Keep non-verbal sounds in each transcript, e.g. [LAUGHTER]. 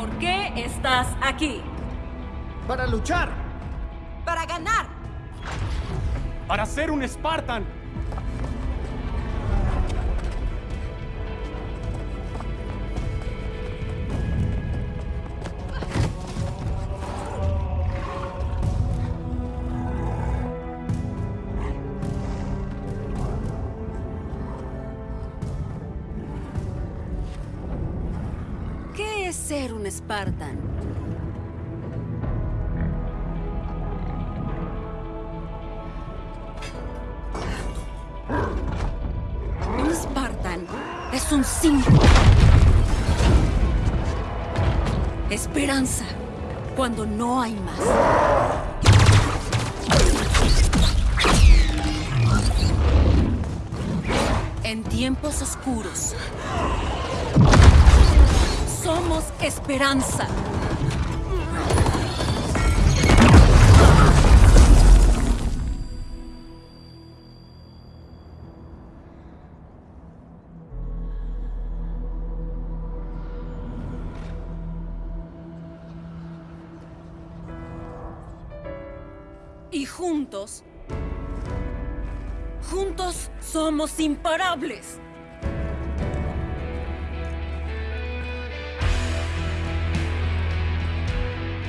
¿Por qué estás aquí? Para luchar. Para ganar. Para ser un Spartan. Es ser un Spartan? Un es un símbolo. Esperanza cuando no hay más. En tiempos oscuros, somos esperanza. Y juntos, juntos somos imparables.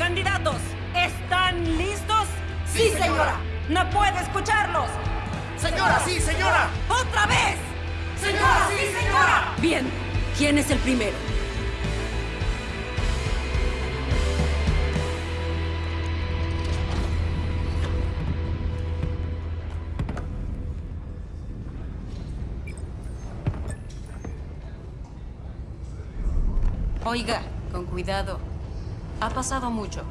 Candidatos, ¿están listos? Sí, señora. No puedo escucharlos. Señora, sí, señora. ¡Otra vez! Señora, sí, señora. Bien, ¿quién es el primero? Oiga, con cuidado. Ha pasado mucho.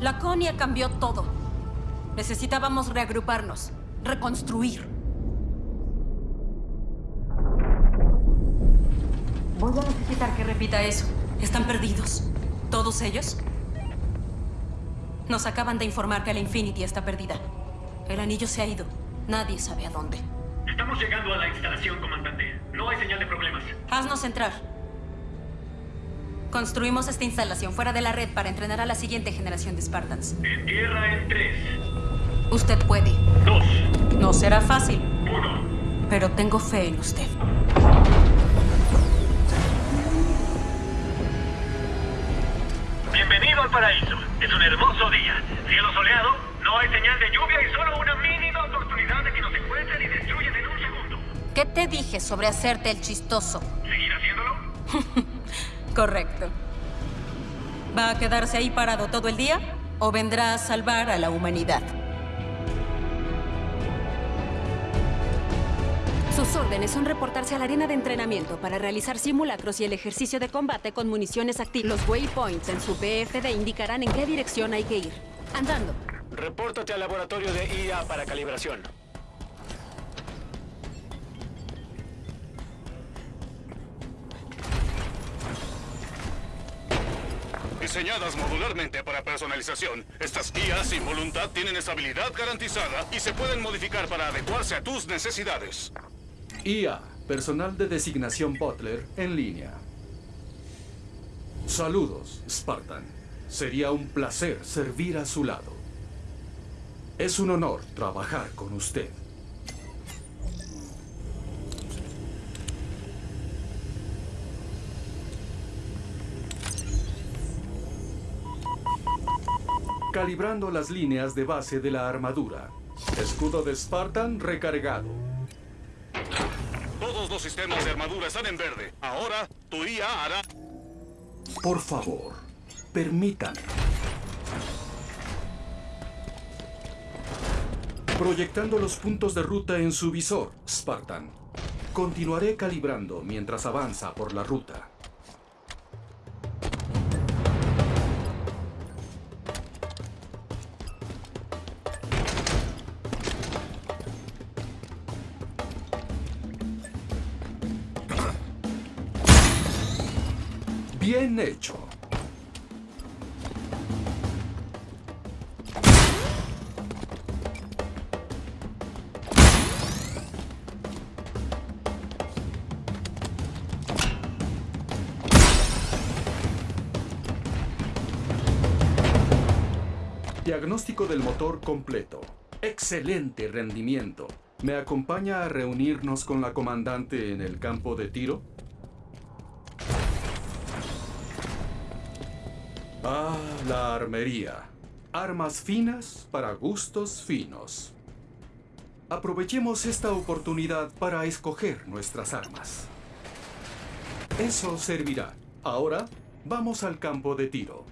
La Conia cambió todo. Necesitábamos reagruparnos, reconstruir. Voy a necesitar que repita eso. ¿Están perdidos? ¿Todos ellos? Nos acaban de informar que la Infinity está perdida. El anillo se ha ido. Nadie sabe a dónde. Estamos llegando a la instalación, comandante. No hay señal de problemas. Haznos entrar. Construimos esta instalación fuera de la red para entrenar a la siguiente generación de Spartans. En tierra en tres, Usted puede. dos, No será fácil, uno. pero tengo fe en usted. Bienvenido al paraíso. Es un hermoso día. Cielo soleado, no hay señal de lluvia y solo una mínima oportunidad de que nos encuentren y destruyan en un segundo. ¿Qué te dije sobre hacerte el chistoso? ¿Seguir haciéndolo? [LAUGHS] Correcto. ¿Va a quedarse ahí parado todo el día o vendrá a salvar a la humanidad? Sus órdenes son reportarse a la arena de entrenamiento para realizar simulacros y el ejercicio de combate con municiones activas. Los waypoints en su BFD indicarán en qué dirección hay que ir. Andando. Repórtate al laboratorio de IA para calibración. Diseñadas modularmente para personalización, estas guías sin voluntad tienen estabilidad garantizada y se pueden modificar para adecuarse a tus necesidades. IA, personal de designación Butler en línea. Saludos, Spartan. Sería un placer servir a su lado. Es un honor trabajar con usted. Calibrando las líneas de base de la armadura. Escudo de Spartan recargado. Todos los sistemas de armadura están en verde. Ahora, tu IA hará... Por favor, permítame. Proyectando los puntos de ruta en su visor, Spartan. Continuaré calibrando mientras avanza por la ruta. Bien hecho. Diagnóstico del motor completo. Excelente rendimiento. ¿Me acompaña a reunirnos con la comandante en el campo de tiro? Ah, la armería. Armas finas para gustos finos. Aprovechemos esta oportunidad para escoger nuestras armas. Eso servirá. Ahora, vamos al campo de tiro.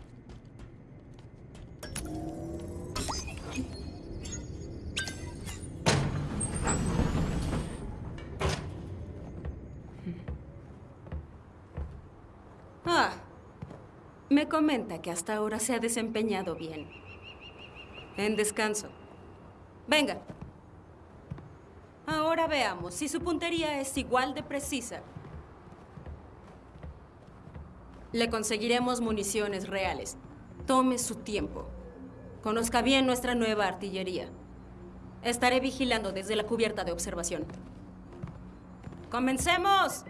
Me comenta que hasta ahora se ha desempeñado bien. En descanso. Venga. Ahora veamos si su puntería es igual de precisa. Le conseguiremos municiones reales. Tome su tiempo. Conozca bien nuestra nueva artillería. Estaré vigilando desde la cubierta de observación. ¡Comencemos!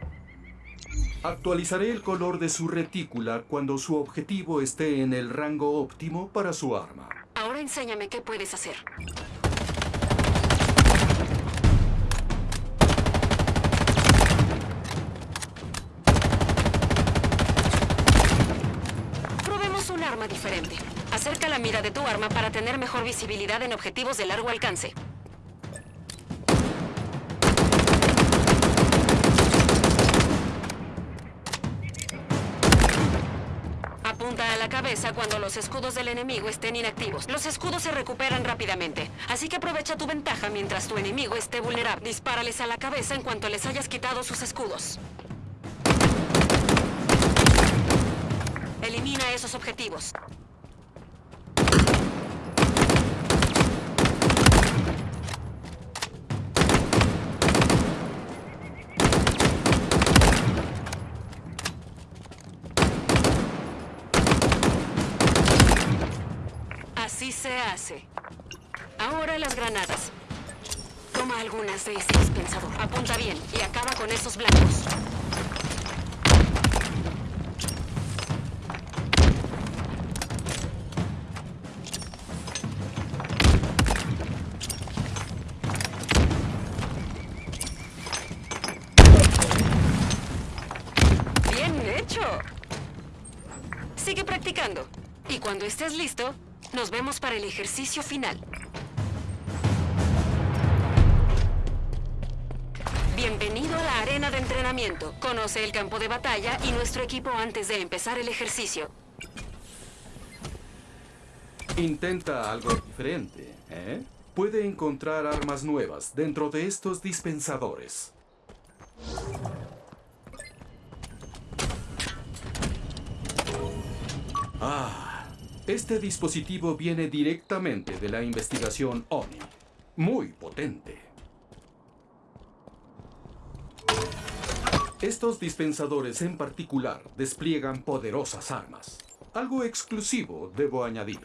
Actualizaré el color de su retícula cuando su objetivo esté en el rango óptimo para su arma. Ahora enséñame qué puedes hacer. Probemos un arma diferente. Acerca la mira de tu arma para tener mejor visibilidad en objetivos de largo alcance. Apunta a cabeza cuando los escudos del enemigo estén inactivos. Los escudos se recuperan rápidamente, así que aprovecha tu ventaja mientras tu enemigo esté vulnerable. Dispárales a la cabeza en cuanto les hayas quitado sus escudos. Elimina esos objetivos. Así se hace. Ahora las granadas. Toma algunas de este dispensador. Apunta bien y acaba con esos blancos. Bien hecho. Sigue practicando. Y cuando estés listo, nos vemos para el ejercicio final. Bienvenido a la arena de entrenamiento. Conoce el campo de batalla y nuestro equipo antes de empezar el ejercicio. Intenta algo diferente, ¿eh? Puede encontrar armas nuevas dentro de estos dispensadores. Ah, este dispositivo viene directamente de la investigación ONI. Muy potente. Estos dispensadores en particular despliegan poderosas armas. Algo exclusivo, debo añadir.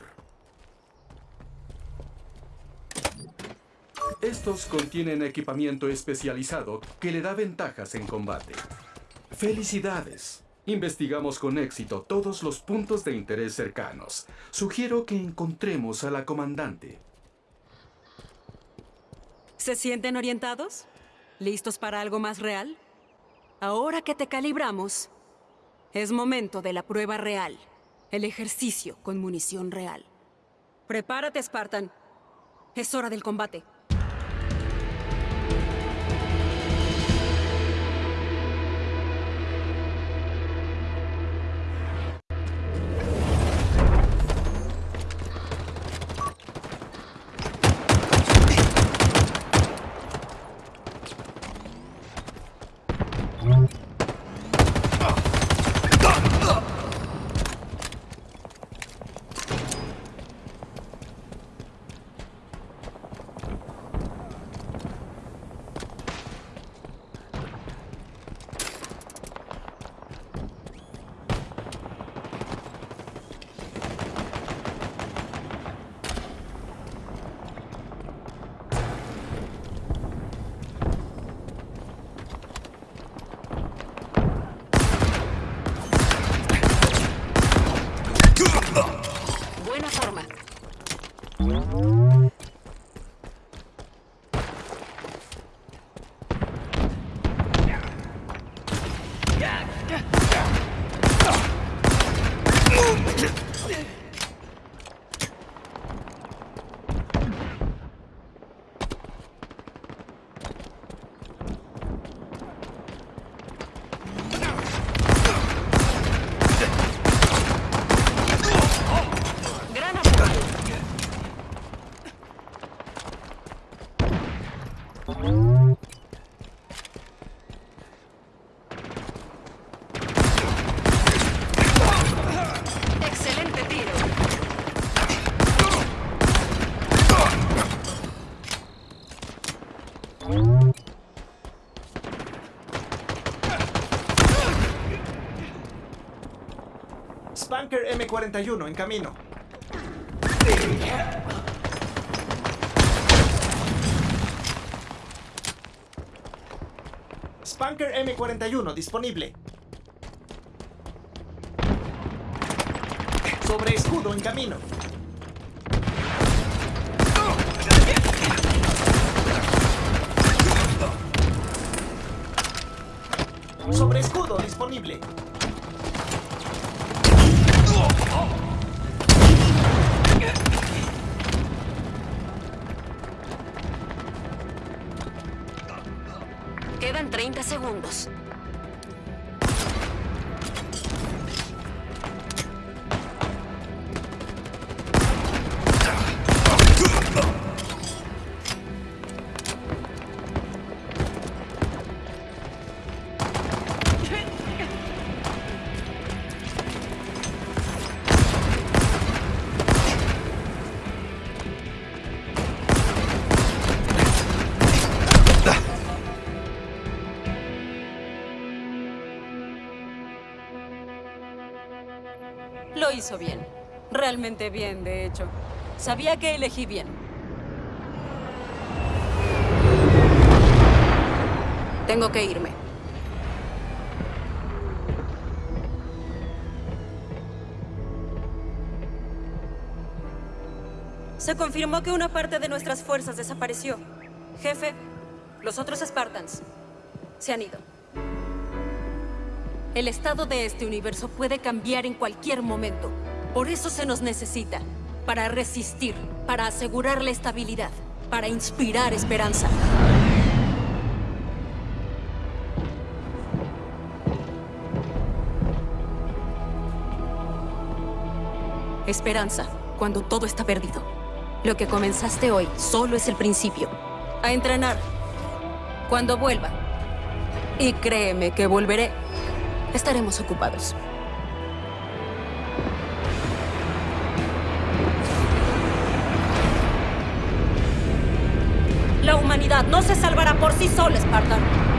Estos contienen equipamiento especializado que le da ventajas en combate. ¡Felicidades! Investigamos con éxito todos los puntos de interés cercanos. Sugiero que encontremos a la comandante. ¿Se sienten orientados? ¿Listos para algo más real? Ahora que te calibramos, es momento de la prueba real. El ejercicio con munición real. Prepárate, Spartan. Es hora del combate. Spanker M41 en camino. Spanker M41 disponible. Sobre escudo en camino. Sobre escudo disponible. よす。Bien. Realmente bien, de hecho. Sabía que elegí bien. Tengo que irme. Se confirmó que una parte de nuestras fuerzas desapareció. Jefe, los otros Spartans se han ido. El estado de este universo puede cambiar en cualquier momento. Por eso se nos necesita. Para resistir, para asegurar la estabilidad, para inspirar esperanza. Esperanza, cuando todo está perdido. Lo que comenzaste hoy solo es el principio. A entrenar. Cuando vuelva. Y créeme que volveré. Estaremos ocupados. La humanidad no se salvará por sí sola, Spartan.